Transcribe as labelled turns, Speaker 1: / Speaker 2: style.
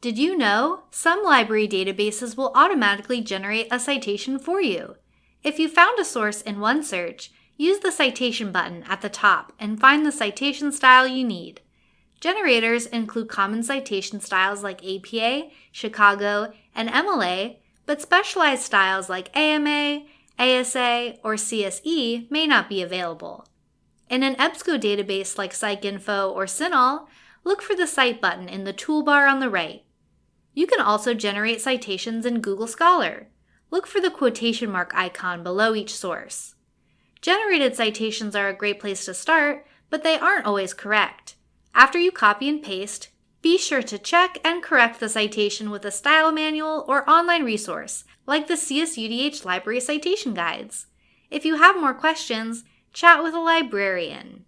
Speaker 1: Did you know some library databases will automatically generate a citation for you? If you found a source in one search, use the citation button at the top and find the citation style you need. Generators include common citation styles like APA, Chicago, and MLA, but specialized styles like AMA, ASA, or CSE may not be available. In an EBSCO database like PsycInfo or CINAHL, look for the Cite button in the toolbar on the right. You can also generate citations in Google Scholar. Look for the quotation mark icon below each source. Generated citations are a great place to start, but they aren't always correct. After you copy and paste, be sure to check and correct the citation with a style manual or online resource, like the CSUDH Library Citation Guides. If you have more questions, chat with a librarian.